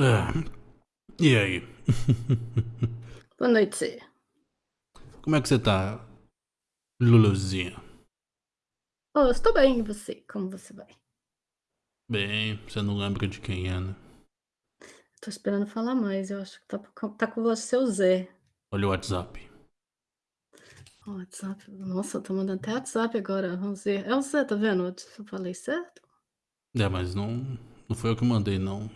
Ah, e aí? Boa noite. Como é que você tá, Luluzinha? Oh, eu estou bem, e você? Como você vai? Bem, você não lembra de quem é, né? Tô esperando falar mais, eu acho que tá com tá com você o Zé. Olha o WhatsApp. O WhatsApp, nossa, tô mandando até WhatsApp agora, vamos ver. É o Zé, tá vendo? Eu falei certo? É, mas não, não foi eu que mandei, não.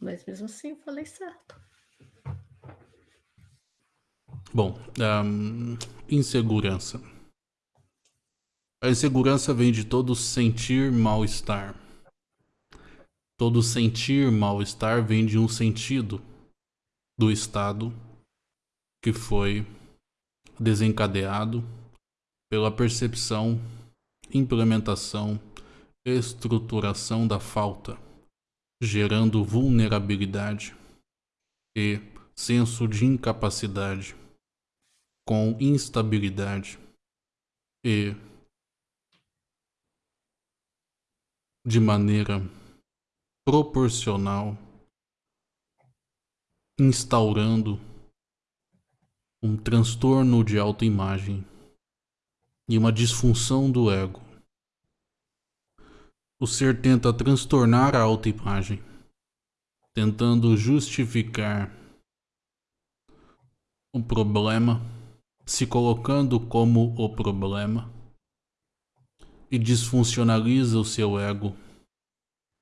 Mas mesmo assim eu falei certo. Bom, um, insegurança. A insegurança vem de todo sentir mal-estar. Todo sentir mal-estar vem de um sentido do estado que foi desencadeado pela percepção, implementação, estruturação da falta, gerando vulnerabilidade e senso de incapacidade com instabilidade e de maneira proporcional instaurando um transtorno de autoimagem e uma disfunção do ego. O ser tenta transtornar a autoimagem, tentando justificar o problema, se colocando como o problema, e disfuncionaliza o seu ego,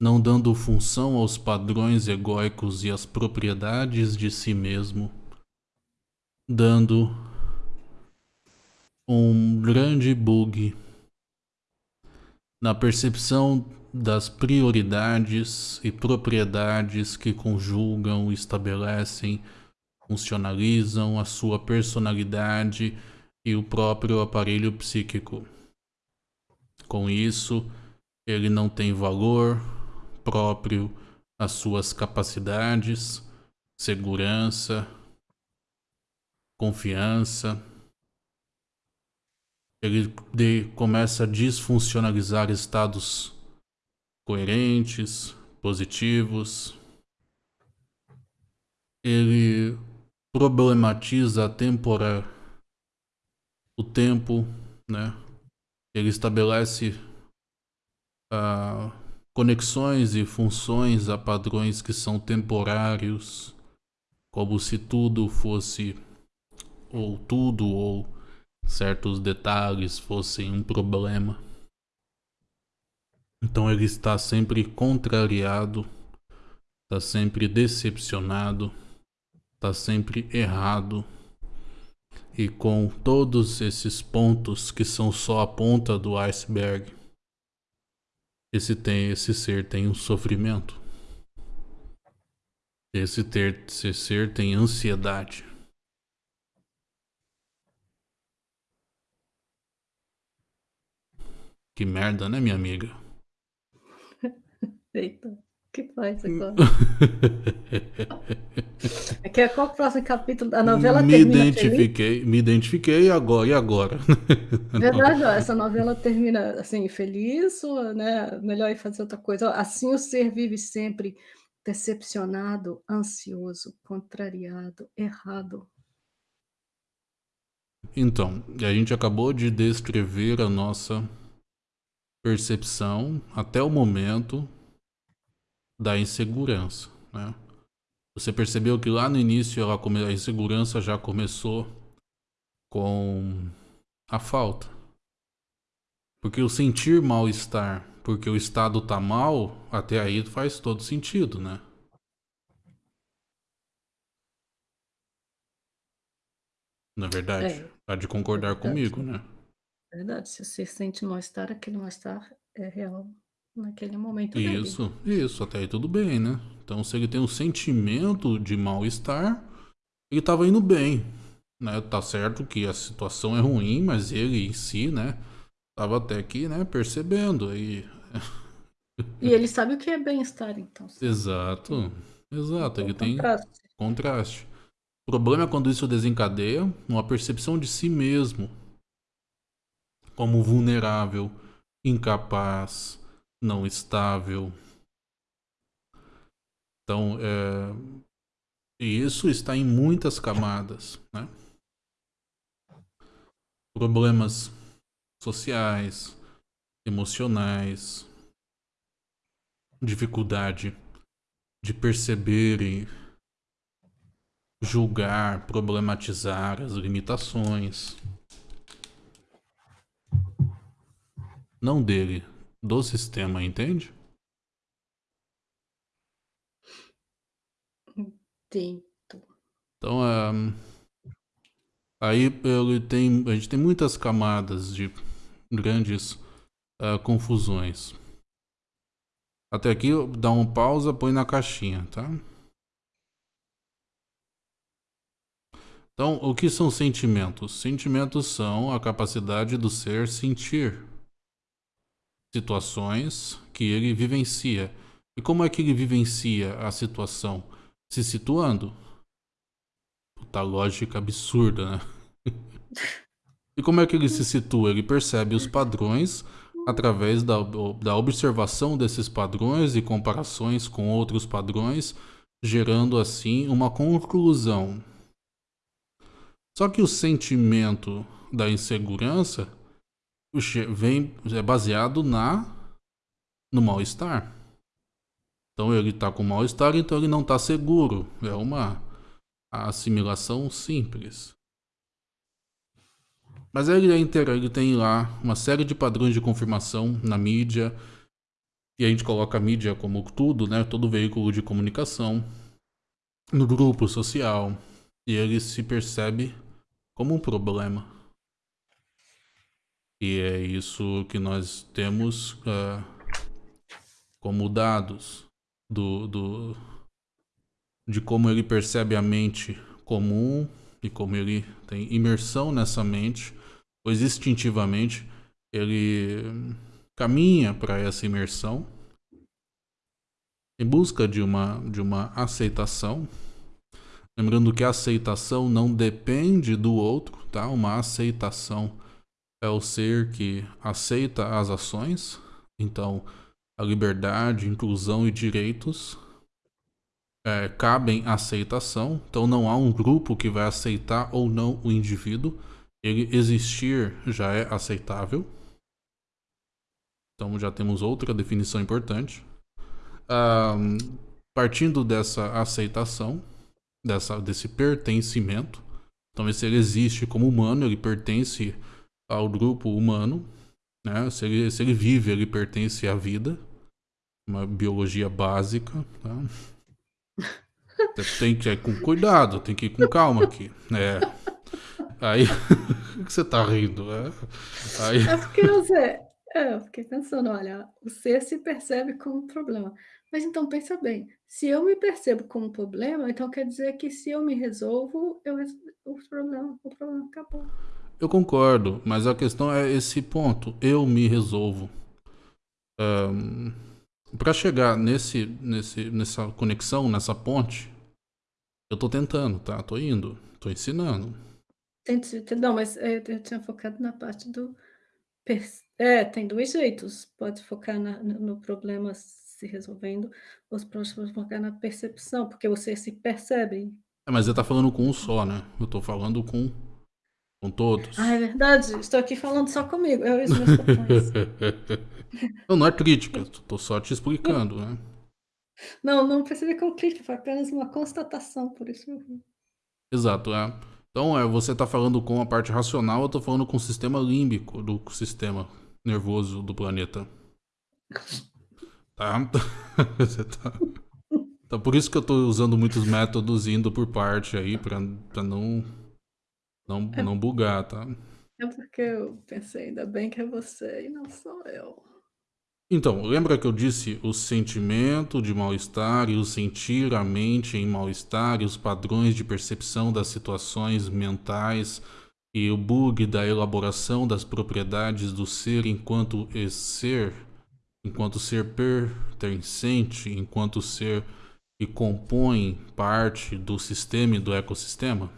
não dando função aos padrões egóicos e às propriedades de si mesmo dando um grande bug na percepção das prioridades e propriedades que conjugam, estabelecem, funcionalizam a sua personalidade e o próprio aparelho psíquico. Com isso, ele não tem valor próprio às suas capacidades, segurança, confiança. Ele de, começa a disfuncionalizar estados coerentes, positivos. Ele problematiza a tempora, o tempo, né? Ele estabelece uh, conexões e funções a padrões que são temporários, como se tudo fosse ou tudo ou certos detalhes fossem um problema. Então ele está sempre contrariado, está sempre decepcionado, está sempre errado. E com todos esses pontos que são só a ponta do iceberg, esse, tem, esse ser tem um sofrimento. Esse, ter, esse ser tem ansiedade. Que merda, né, minha amiga? Eita, o que faz agora? é que é qual o próximo capítulo da novela me termina identifiquei, feliz? Me identifiquei agora, e agora? Verdade, ó, essa novela termina assim, feliz, ou, né, melhor ir fazer outra coisa. Assim o ser vive sempre decepcionado, ansioso, contrariado, errado. Então, a gente acabou de descrever a nossa percepção até o momento da insegurança, né? Você percebeu que lá no início ela come... a insegurança já começou com a falta. Porque o sentir mal-estar, porque o estado tá mal, até aí faz todo sentido, né? Na verdade, é, tá de concordar é comigo, né? Verdade, se você sente mal-estar, aquele mal-estar é real naquele momento Isso, dele. isso, até aí tudo bem, né? Então se ele tem um sentimento de mal-estar, ele tava indo bem, né? Tá certo que a situação é ruim, mas ele em si, né? Tava até aqui, né, percebendo aí. E ele sabe o que é bem-estar, então. Exato, exato, então, ele tem contraste. contraste. O problema é quando isso desencadeia uma percepção de si mesmo, como vulnerável, incapaz, não estável. Então, é, isso está em muitas camadas, né? Problemas sociais, emocionais, dificuldade de perceber e julgar, problematizar as limitações. Não dele, do sistema, entende? Entendo. Então, um, aí ele tem, a gente tem muitas camadas de grandes uh, confusões. Até aqui, dá uma pausa, põe na caixinha, tá? Então, o que são sentimentos? Sentimentos são a capacidade do ser sentir situações que ele vivencia. E como é que ele vivencia a situação? Se situando. Puta lógica absurda, né? e como é que ele se situa? Ele percebe os padrões através da, da observação desses padrões e comparações com outros padrões, gerando assim uma conclusão. Só que o sentimento da insegurança vem é baseado na no mal-estar. Então ele está com mal-estar, então ele não está seguro. É uma assimilação simples. Mas ele, é ele tem lá uma série de padrões de confirmação na mídia. E a gente coloca a mídia como tudo, né? Todo veículo de comunicação. No grupo social. E ele se percebe como um problema. E é isso que nós temos uh, como dados do, do, de como ele percebe a mente comum e como ele tem imersão nessa mente pois instintivamente ele caminha para essa imersão em busca de uma, de uma aceitação. Lembrando que a aceitação não depende do outro, tá? Uma aceitação é o ser que aceita as ações. Então, a liberdade, inclusão e direitos é, cabem à aceitação. Então, não há um grupo que vai aceitar ou não o indivíduo ele existir já é aceitável. Então já temos outra definição importante. Um, partindo dessa aceitação, dessa, desse pertencimento, então se ele existe como humano, ele pertence ao grupo humano, né? se, ele, se ele vive, ele pertence à vida, uma biologia básica. Tá? Tem que ir com cuidado, tem que ir com calma aqui. É. Aí, o que você tá rindo? É, aí... é porque você. É, eu fiquei pensando, olha, o ser se percebe como um problema. Mas então pensa bem, se eu me percebo como um problema, então quer dizer que se eu me resolvo, eu o problema, o problema acabou. Eu concordo, mas a questão é esse ponto. Eu me resolvo. Um, Para chegar nesse, nesse, nessa conexão, nessa ponte, eu tô tentando, tá? Tô indo, tô ensinando. Não, mas, eh, eu tinha focado na parte do é, tem 2 jeitos, pode focar na no problema se resolvendo, ou pode focar na percepção, porque você se percebe. É, mas você tá falando com um só, né, eu tô falando com com todos. Ah, é verdade, estou aqui falando só comigo, eu e os meus patrões. Não, não é crítica, tô só te explicando, né. Não, não percebi como crítica, foi apenas uma constatação, por isso eu Exato, é. Então, é, você está falando com a parte racional, eu estou falando com o sistema límbico do sistema nervoso do planeta. Tá? você tá... Então, por isso que eu estou usando muitos métodos indo por parte aí, para não, não, é, não bugar, tá? É porque eu pensei, ainda bem que é você e não sou eu. Então, lembra que eu disse o sentimento de mal-estar e o sentir a mente em mal-estar e os padrões de percepção das situações mentais e o bug da elaboração das propriedades do ser enquanto ser, enquanto ser pertencente, enquanto ser que compõe parte do sistema e do ecossistema?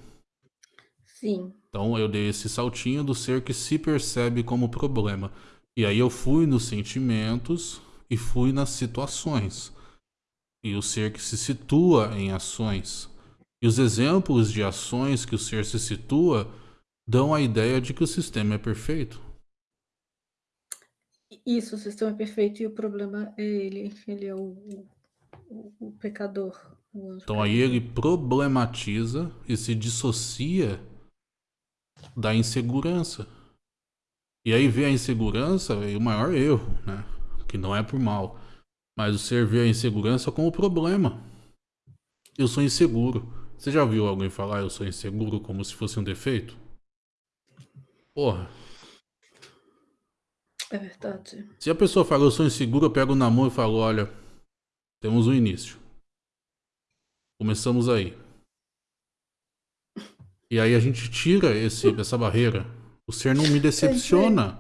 Sim. Então eu dei esse saltinho do ser que se percebe como problema. E aí eu fui nos sentimentos e fui nas situações. e o ser que se situa em ações. E os exemplos de ações que o ser se situa dão a ideia de que o sistema é perfeito. Isso, o sistema é perfeito e o problema é ele. Ele é o, o, o pecador. O então aí ele problematiza e se dissocia da insegurança. E aí vê a insegurança e o maior erro, né? Que não é por mal. Mas o ser vê a insegurança como problema. Eu sou inseguro. Você já viu alguém falar eu sou inseguro como se fosse um defeito? Porra. É verdade. Se a pessoa fala eu sou inseguro, eu pego na mão e falo, olha, temos um início. Começamos aí. E aí a gente tira esse, essa barreira. O ser não me decepciona.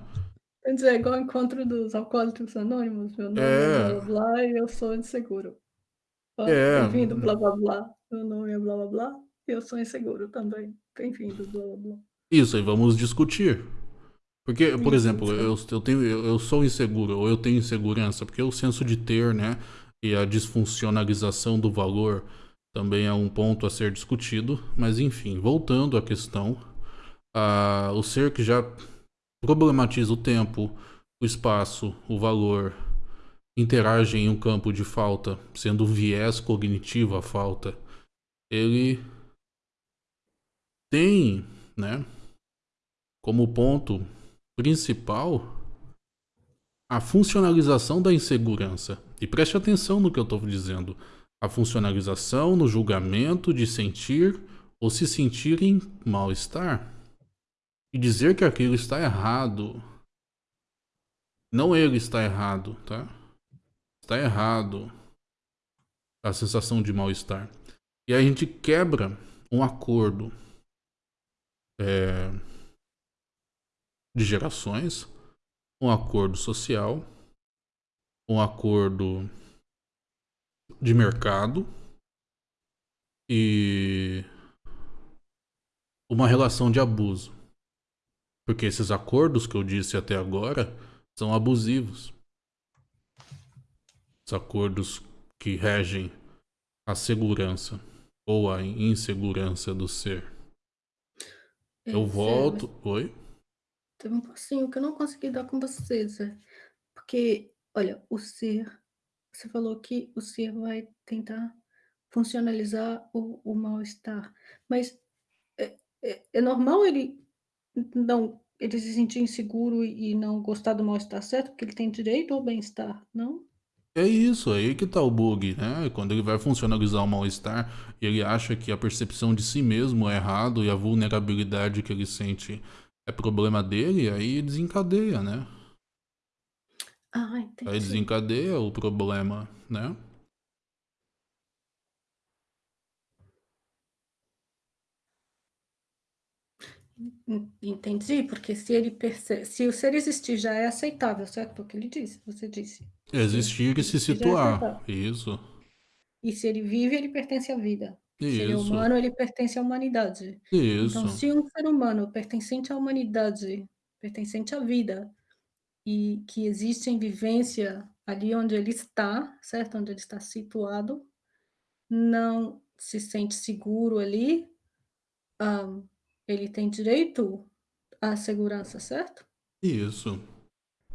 Quer dizer, é igual o encontro dos alcoólicos anônimos. Meu nome é, é blá blá blá e eu sou inseguro. É. Bem-vindo, blá blá blá. Meu nome é blá blá blá e eu sou inseguro também. Bem-vindo, blá blá blá. Isso, aí vamos discutir. Porque, por exemplo, eu, eu, tenho, eu sou inseguro, ou eu tenho insegurança, porque o senso de ter, né, e a disfuncionalização do valor também é um ponto a ser discutido. Mas, enfim, voltando à questão, o ser que já problematiza o tempo, o espaço, o valor, interage em um campo de falta, sendo viés cognitivo a falta, ele tem, né, como ponto principal a funcionalização da insegurança. E preste atenção no que eu estou dizendo. A funcionalização no julgamento de sentir ou se sentir em mal-estar. E dizer que aquilo está errado. Não ele está errado, tá? Está errado. A sensação de mal-estar. E a gente quebra um acordo. É, de gerações, um acordo social, um acordo de mercado e uma relação de abuso. Porque esses acordos que eu disse até agora são abusivos. Os acordos que regem a segurança ou a insegurança do ser. Eu volto. Oi? Teve um passinho que eu não consegui dar com você, Zé. Porque, olha, o ser, você falou que o ser vai tentar funcionalizar o, o mal-estar, mas é, é, é, normal ele não ele se sentir inseguro e não gostar do mal-estar, certo? Porque ele tem direito ao bem-estar, não? É isso, aí que tá o bug, né? Quando ele vai funcionalizar o mal-estar, ele acha que a percepção de si mesmo é errado e a vulnerabilidade que ele sente é problema dele, aí desencadeia, né? Ah, entendi. Aí desencadeia o problema, né? Entendi, porque se ele percebe, se o ser existir já é aceitável, certo? O que ele disse, você disse. Existir e se é situar, é isso. E se ele vive, ele pertence à vida. Isso. Se ele é humano, ele pertence à humanidade. Isso. Então, se um ser humano pertencente à humanidade, pertencente à vida, e que existe em vivência ali onde ele está, certo? Onde ele está situado, não se sente seguro ali, um, ele tem direito à segurança, certo? Isso.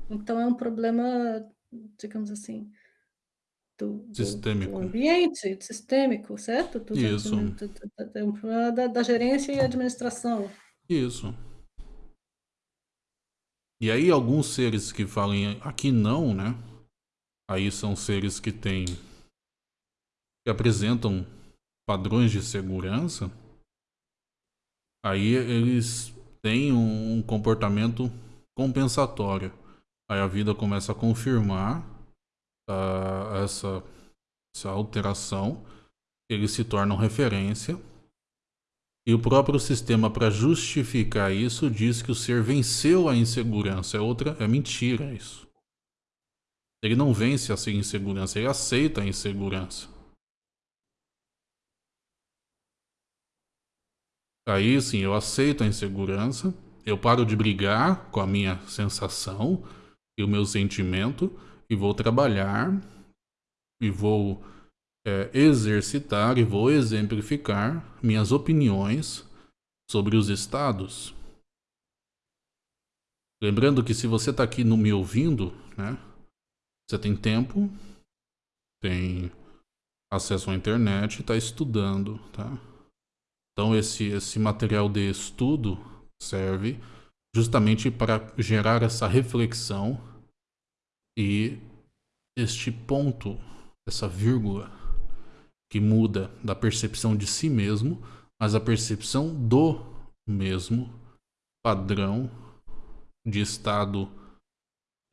Então é um problema, digamos assim, do, sistêmico. do ambiente sistêmico, certo? Do, Isso. Do, do, da, da gerência e administração. Isso. E aí alguns seres que falem aqui não, né? Aí são seres que têm que apresentam padrões de segurança. Aí eles têm um comportamento compensatório. Aí a vida começa a confirmar uh, essa, essa alteração, eles se tornam referência. E o próprio sistema, para justificar isso, diz que o ser venceu a insegurança. É outra, é mentira isso. Ele não vence a insegurança, ele aceita a insegurança. Aí sim, eu aceito a insegurança, eu paro de brigar com a minha sensação e o meu sentimento e vou trabalhar e vou é, exercitar e vou exemplificar minhas opiniões sobre os estados. Lembrando que se você está aqui no me ouvindo, né, você tem tempo, tem acesso à internet e está estudando, tá? Então esse, esse material de estudo serve justamente para gerar essa reflexão e este ponto, essa vírgula que muda da percepção de si mesmo, mas a percepção do mesmo padrão de estado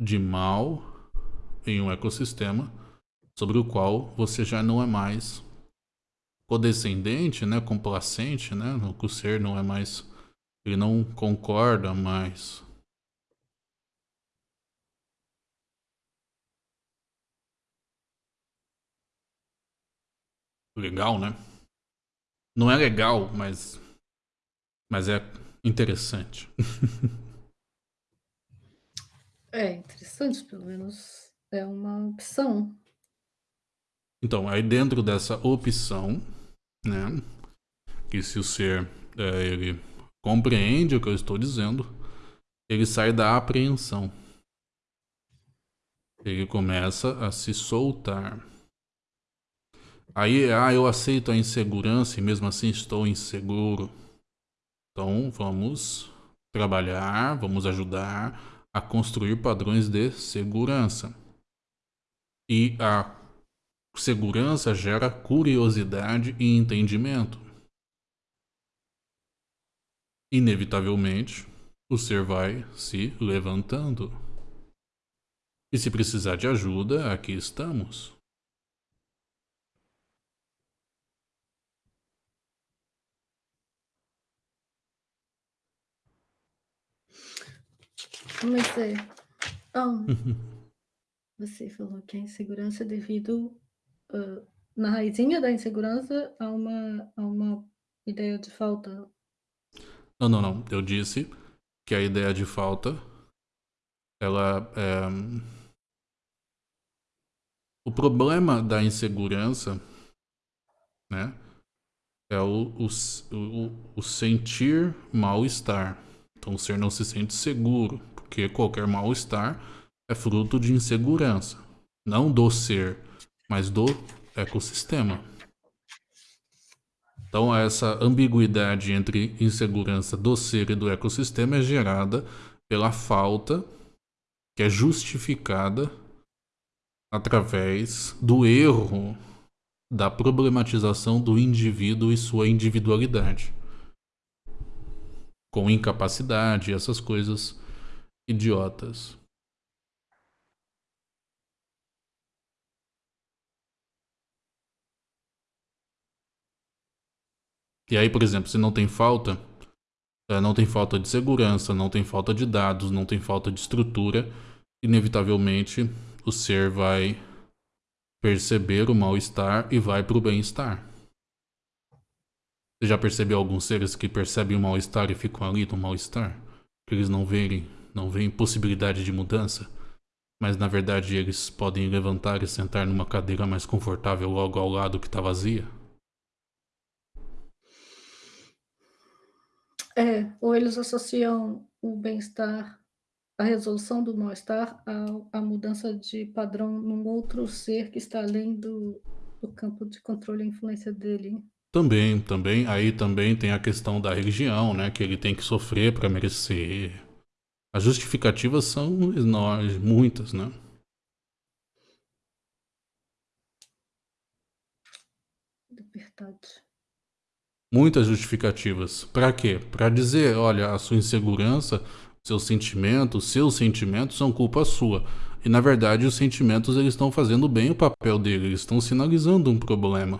de mal em um ecossistema sobre o qual você já não é mais codescendente, né, complacente, né, o ser não é mais, ele não concorda mais. Legal, né? Não é legal, mas mas é interessante. é interessante, pelo menos é uma opção. Então, aí dentro dessa opção, né, que se o ser é, ele compreende o que eu estou dizendo, ele sai da apreensão. Ele começa a se soltar. Aí, ah, eu aceito a insegurança e mesmo assim estou inseguro. Então, vamos trabalhar, vamos ajudar a construir padrões de segurança. E a Segurança gera curiosidade e entendimento. Inevitavelmente, o ser vai se levantando. E se precisar de ajuda, aqui estamos. Comecei. Oh, você falou que a insegurança é devido uh, na raizinha da insegurança há uma, há uma ideia de falta. Não, não, não. Eu disse que a ideia de falta, ela é... O problema da insegurança, né, é o, o, o, o sentir mal-estar. Então o ser não se sente seguro, porque qualquer mal-estar é fruto de insegurança, não do ser mas do ecossistema. Então, essa ambiguidade entre insegurança do ser e do ecossistema é gerada pela falta que é justificada através do erro da problematização do indivíduo e sua individualidade. Com incapacidade, essas coisas idiotas. E aí, por exemplo, se não tem falta, é, não tem falta de segurança, não tem falta de dados, não tem falta de estrutura, inevitavelmente o ser vai perceber o mal-estar e vai para o bem-estar. Você já percebeu alguns seres que percebem o mal-estar e ficam ali no mal-estar? Que eles não veem, não veem possibilidade de mudança? Mas na verdade eles podem levantar e sentar numa cadeira mais confortável logo ao lado que está vazia? É, ou eles associam o bem-estar, a resolução do mal-estar à, à mudança de padrão num outro ser que está além do, do campo de controle e influência dele. Também, também, aí também tem a questão da religião, né, que ele tem que sofrer para merecer. As justificativas são enormes, muitas, né? Verdade muitas justificativas. Para quê? Para dizer, olha, a sua insegurança, seus sentimentos, seus sentimentos são culpa sua. E na verdade os sentimentos eles estão fazendo bem o papel dele, eles estão sinalizando um problema.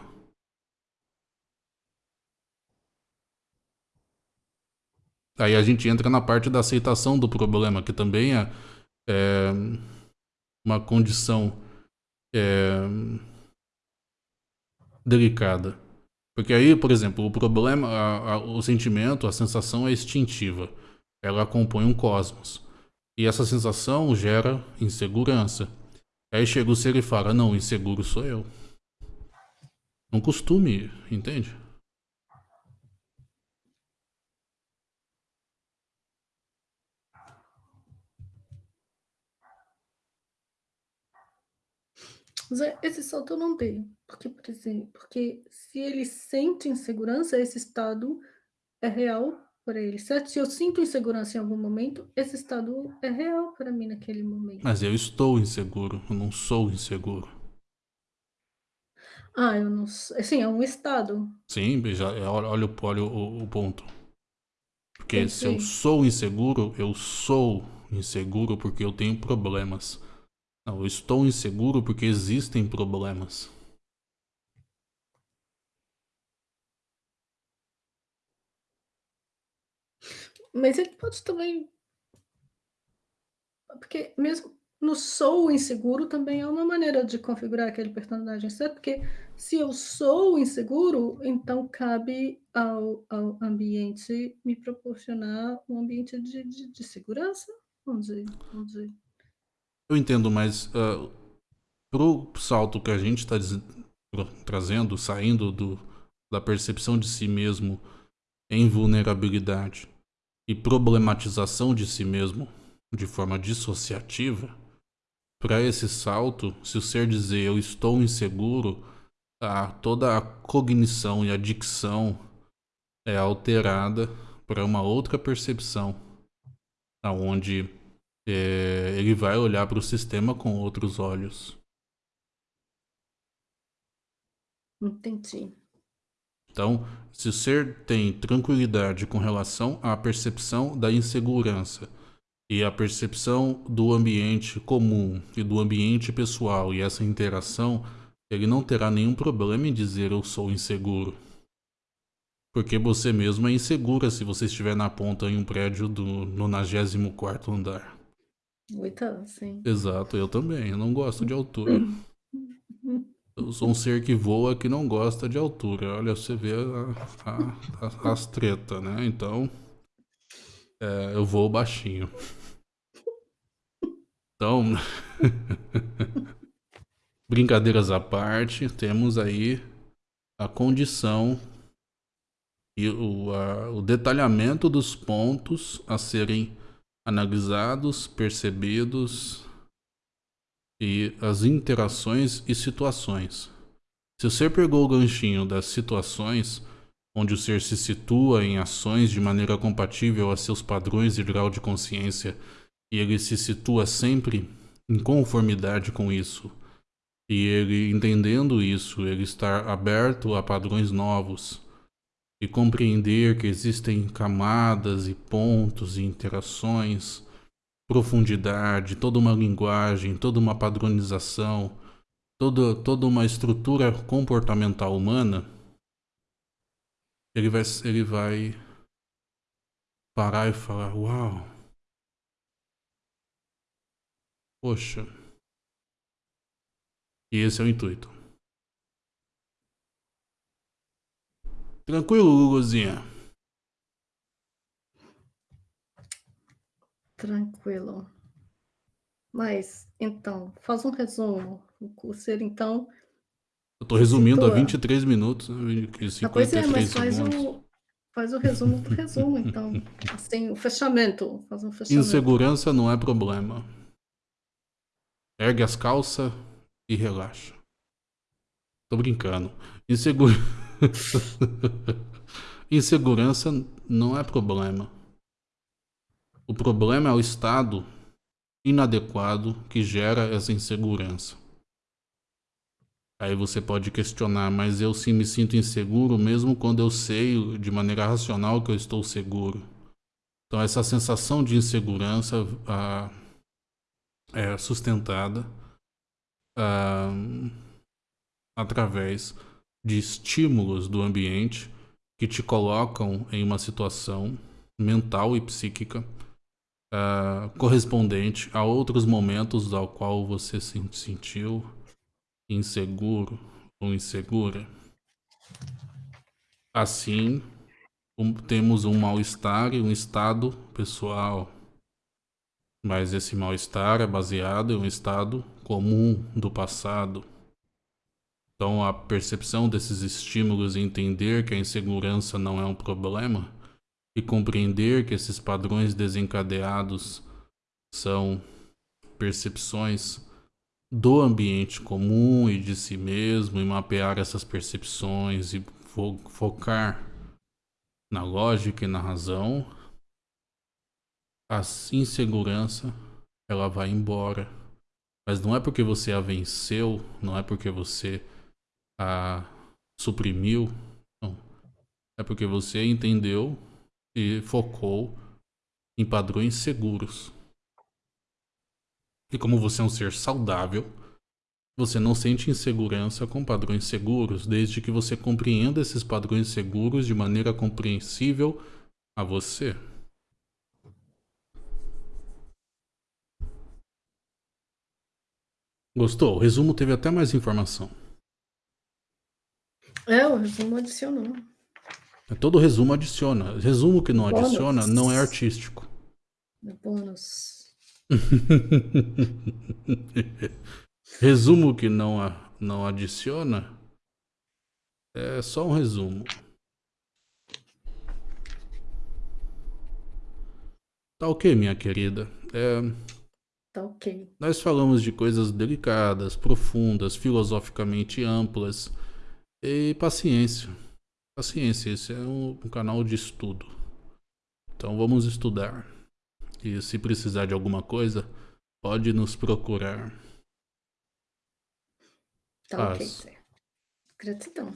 Aí a gente entra na parte da aceitação do problema, que também é, é uma condição é, delicada. Porque aí, por exemplo, o problema, a, a, o sentimento, a sensação é instintiva. Ela compõe um cosmos. E essa sensação gera insegurança. Aí chega o ser e fala, não, inseguro sou eu. um costume, entende? Zé, esse salto eu não dei, porque, por exemplo, porque se ele sente insegurança, esse estado é real para ele, certo? Se eu sinto insegurança em algum momento, esse estado é real para mim naquele momento. Mas eu estou inseguro, eu não sou inseguro. Ah, eu não sei. Sim, é um estado. Sim, já, é, olha, olha, olha o, o ponto. Porque Entendi. se eu sou inseguro, eu sou inseguro porque eu tenho problemas. Não, eu estou inseguro porque existem problemas. Mas ele pode também. Porque mesmo no sou inseguro também é uma maneira de configurar aquele personagem, certo? Porque se eu sou inseguro, então cabe ao, ao ambiente me proporcionar um ambiente de, de, de segurança, vamos dizer, vamos dizer. Eu entendo, mas uh, pro salto que a gente está trazendo, saindo do, da percepção de si mesmo em vulnerabilidade e problematização de si mesmo de forma dissociativa, para esse salto, se o ser dizer eu estou inseguro, a, toda a cognição e a dicção é alterada para uma outra percepção, aonde é, ele vai olhar para o sistema com outros olhos. Entendi. Então, se o ser tem tranquilidade com relação à percepção da insegurança e a percepção do ambiente comum e do ambiente pessoal e essa interação, ele não terá nenhum problema em dizer eu sou inseguro. Porque você mesmo é insegura se você estiver na ponta em um prédio do 94 andar. Então, sim. Exato, eu também. Eu não gosto de altura. Eu sou um ser que voa que não gosta de altura. Olha, você vê a, a, a, as tretas, né? Então, é, eu vou baixinho. Então, brincadeiras à parte, temos aí a condição e o, a, o detalhamento dos pontos a serem analisados, percebidos e as interações e situações. Se o ser pegou o ganchinho das situações, onde o ser se situa em ações de maneira compatível a seus padrões e grau de consciência, e ele se situa sempre em conformidade com isso, e ele entendendo isso, ele estar aberto a padrões novos, e compreender que existem camadas e pontos e interações, profundidade, toda uma linguagem, toda uma padronização, toda, toda uma estrutura comportamental humana, ele vai, ele vai parar e falar: Uau! Poxa! E esse é o intuito. Tranquilo, Guguzinha? Tranquilo. Mas, então, faz um resumo. O ser, então. Eu tô resumindo situa... a 23 minutos, 53 ah, pois é, mas faz o, faz o resumo do resumo, então. Assim, o fechamento. Faz um fechamento. Insegurança não é problema. Ergue as calças e relaxa. Tô brincando. Insegurança. Insegurança não é problema. O problema é o estado inadequado que gera essa insegurança. Aí você pode questionar, mas eu sim me sinto inseguro mesmo quando eu sei de maneira racional que eu estou seguro. Então essa sensação de insegurança ah, é sustentada ah, através de estímulos do ambiente que te colocam em uma situação mental e psíquica uh, correspondente a outros momentos ao qual você se sentiu inseguro ou insegura. Assim, um, temos um mal-estar e um estado pessoal. Mas esse mal-estar é baseado em um estado comum do passado Então, a percepção desses estímulos e entender que a insegurança não é um problema e compreender que esses padrões desencadeados são percepções do ambiente comum e de si mesmo e mapear essas percepções e fo focar na lógica e na razão, a insegurança ela vai embora. Mas não é porque você a venceu, não é porque você a suprimiu, não. É porque você entendeu e focou em padrões seguros. E como você é um ser saudável, você não sente insegurança com padrões seguros, desde que você compreenda esses padrões seguros de maneira compreensível a você. Gostou? O resumo teve até mais informação. É, o resumo adicionou. Todo resumo adiciona. Resumo que não Bônus. adiciona não é artístico. Bônus. resumo que não, não adiciona é só um resumo. Tá ok, minha querida. É, Tá ok. nós falamos de coisas delicadas, profundas, filosoficamente amplas. E paciência. Paciência, esse é um, um canal de estudo. Então vamos estudar. E se precisar de alguma coisa, pode nos procurar. Tá ok. Zé. Gratidão.